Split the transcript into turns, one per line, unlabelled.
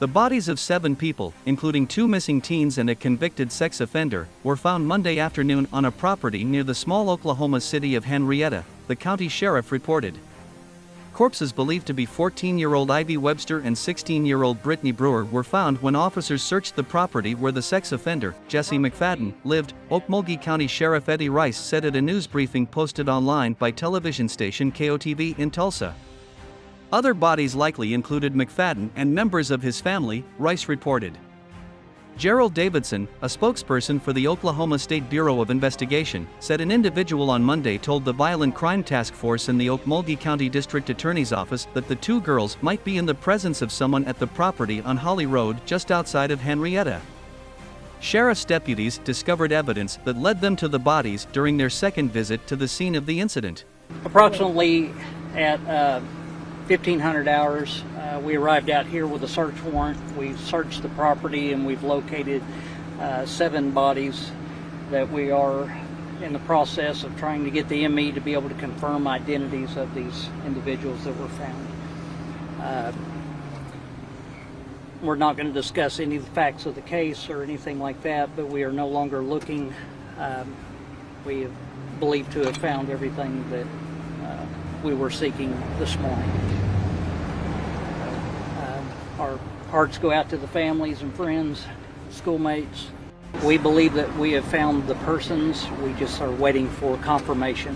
The bodies of seven people, including two missing teens and a convicted sex offender, were found Monday afternoon on a property near the small Oklahoma city of Henryetta, the county sheriff reported. Corpses believed to be 14 year old Ivy Webster and 16 year old Brittany Brewer were found when officers searched the property where the sex offender, Jesse McFadden, lived, Okmulgee County Sheriff Eddie Rice said at a news briefing posted online by television station KOTV in Tulsa. Other bodies likely included McFadden and members of his family, Rice reported. Gerald Davidson, a spokesperson for the Oklahoma State Bureau of Investigation, said an individual on Monday told the Violent Crime Task Force in the Okmulgee County District Attorney's Office that the two girls might be in the presence of someone at the property on Holly Road just outside of Henryetta. Sheriff's deputies discovered evidence that led them to the bodies during their second visit to the scene of the incident.
Approximately at uh, 1500 hours, uh, we arrived out here with a search warrant. We searched the property and we've located uh, seven bodies that we are in the process of trying to get the ME to be able to confirm identities of these individuals that were found. Uh, we're not going to discuss any of the facts of the case or anything like that, but we are no longer looking. Um, we believe to have found everything that we were seeking this morning. Um, our hearts go out to the families and friends, schoolmates. We believe that we have found the persons. We just are waiting for confirmation.